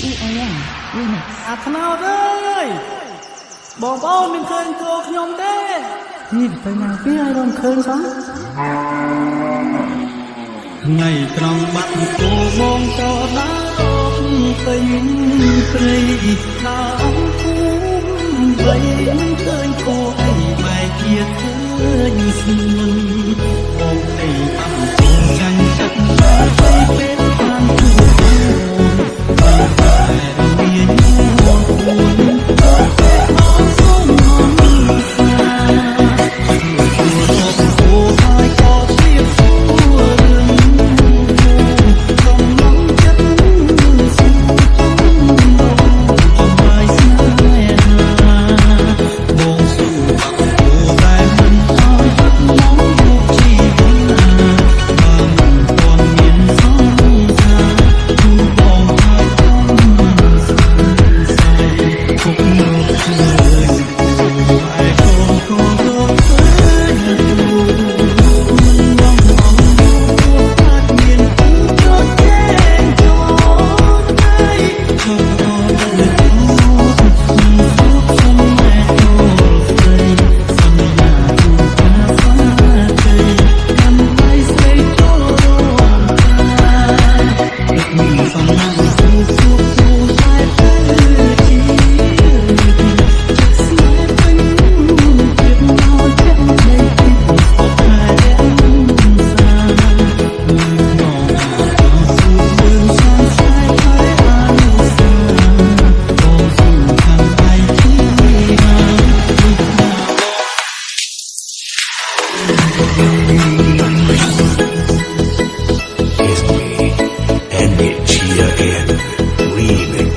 អាថ្នោតអើយបងប្អូនមិនឃើញគោខ្ញុំទេនេះទៅណាពីឲ្យរំឃើញសោះថ្ងៃត្រង់បាត់គោបងចោដើរពេញព្រៃថាអង្គភូមិបីមិនឃើញគោអីបែកជាឃើញស្នួន It's me, energy again, remix.